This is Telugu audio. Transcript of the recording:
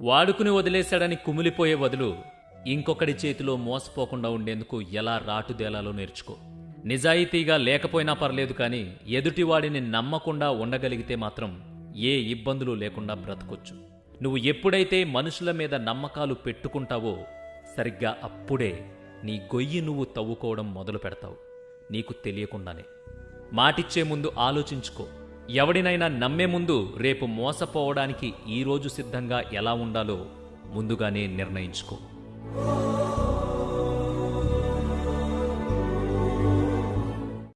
వాడుకుని వదిలేశాడని కుమిలిపోయే బదులు ఇంకొకడి చేతిలో మోసపోకుండా ఉండేందుకు ఎలా రాటుదేలాలో నేర్చుకో. నిజాయితీగా లేకపోయినా పర్లేదు కానీ ఎదుటివాడిని నమ్మకుండా ఉండగలిగితే మాత్రం ఏ ఇబ్బందులు లేకుండా బ్రతకొచ్చు. నువ్వు ఎప్పుడైతే మనుషుల మీద నమ్మకాలు పెట్టుకుంటావో సరిగ్గా అప్పుడే నీ గొయ్యి నువ్వు తవ్వుకోవడం మొదలు పెడతావు నీకు తెలియకుండానే. మాటిచ్చే ముందు ఆలోచించుకో. ఎవడినైనా నమ్మే ముందు రేపు మోసపోవడానికి ఈరోజు సిద్ధంగా ఎలా ఉండాలో ముందుగానే నిర్ణయించుకో.